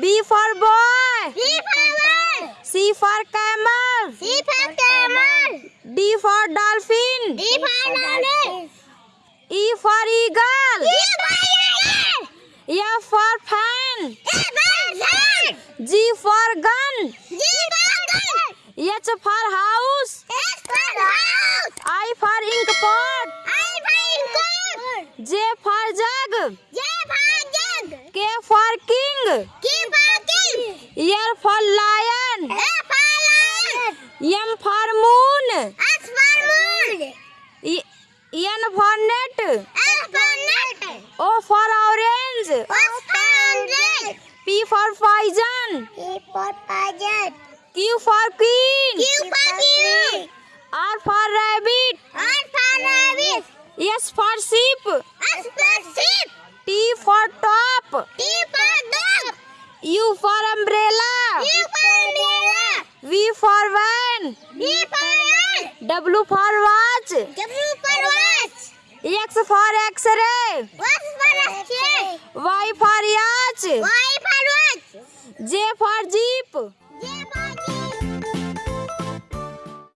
B for boy. B for ball. C for camel. C for camel. D for dolphin. D for dolphin. E for eagle. E for eagle. F for fan. F for fan. G for gun. G for gun. H for house. H for house. I for ink pot. I for gun. J for jug. J for jug. K for king. K king. L for lion. L for lion. M for moon. S for moon. E- N for net. L for net. O for orange. S for orange. P for poison. P for pigeon. Q for queen. Q for king. R for rabbit. R for rabbit. S for sheep. S for sheep. T for top. T. U for umbrella. U for umbrella. V for van. V for van. W for watch. W for watch. X for x-ray. X for X-ray. Y for yacht. Y for watch. J for jeep.